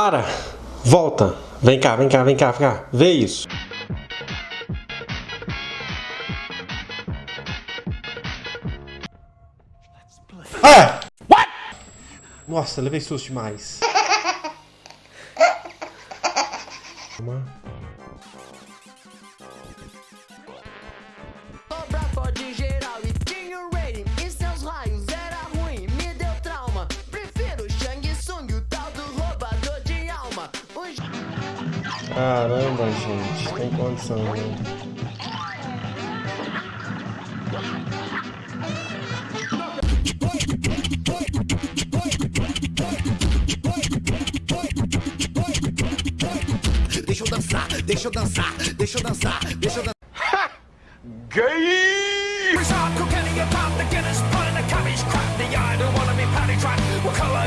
Para! Volta! Vem cá, vem cá, vem cá, vem cá. Vê isso. Ah! What? Nossa, levei susto demais. Calma. Caramba, gente, tem condição, né? Deixa eu dançar, deixa eu dançar, deixa eu dançar, deixa eu dançar. Ha! Gay! Resort, cocaine, and pop, the Guinness, put in the cabbage, crap, the yard, don't wanna be patty trapped, we'll color